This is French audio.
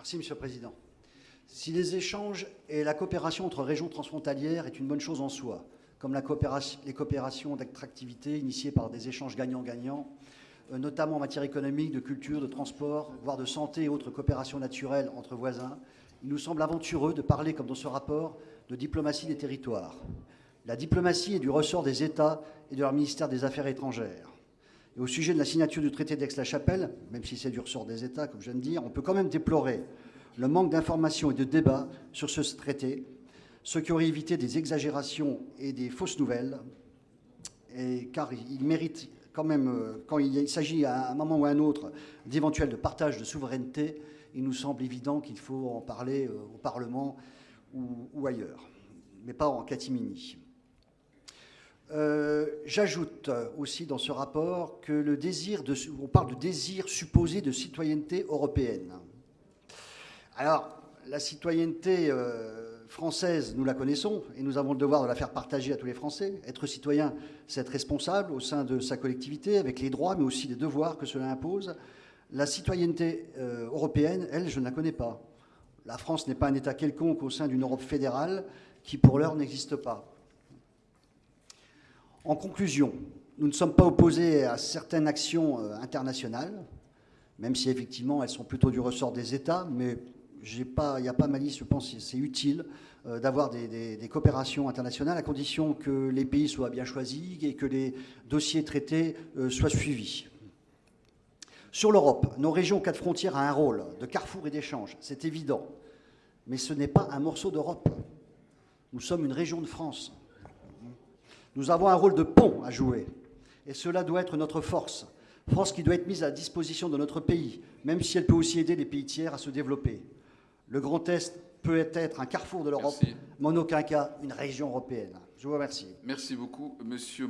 Merci, Monsieur le Président. Si les échanges et la coopération entre régions transfrontalières est une bonne chose en soi, comme les coopérations d'attractivité initiées par des échanges gagnant-gagnant, euh, notamment en matière économique, de culture, de transport, voire de santé et autres coopérations naturelles entre voisins, il nous semble aventureux de parler, comme dans ce rapport, de diplomatie des territoires. La diplomatie est du ressort des États et de leur ministère des Affaires étrangères. Au sujet de la signature du traité d'Aix-la-Chapelle, même si c'est du ressort des États, comme je viens de dire, on peut quand même déplorer le manque d'informations et de débats sur ce traité, ce qui aurait évité des exagérations et des fausses nouvelles, car il mérite quand même, euh, quand il s'agit à un moment ou à un autre d'éventuels de partage de souveraineté, il nous semble évident qu'il faut en parler euh, au Parlement ou ailleurs, mais pas en catimini. Euh, J'ajoute aussi dans ce rapport que le désir on parle de désir supposé de citoyenneté européenne. Alors, la citoyenneté euh, française, nous la connaissons et nous avons le devoir de la faire partager à tous les Français. Être citoyen, c'est être responsable au sein de sa collectivité, avec les droits, mais aussi les devoirs que cela impose. La citoyenneté euh, européenne, elle, je ne la connais pas. La France n'est pas un État quelconque au sein d'une Europe fédérale qui, pour l'heure, n'existe pas. En conclusion, nous ne sommes pas opposés à certaines actions euh, internationales, même si effectivement elles sont plutôt du ressort des États, mais il n'y a pas malice, je pense que c'est utile euh, d'avoir des, coopérations internationales à condition que les pays soient bien choisis et que les dossiers traités euh, soient suivis. Sur l'Europe, nos régions quatre frontières a un rôle de carrefour et d'échange, c'est évident, mais ce n'est pas un morceau d'Europe. Nous sommes une région de France. Nous avons un rôle de pont à jouer. Et cela doit être notre force. Force qui doit être mise à disposition de notre pays, même si elle peut aussi aider les pays tiers à se développer. Le Grand Est peut être un carrefour de l'Europe, mais en aucun cas une région européenne. Je vous remercie. Merci beaucoup, Monsieur.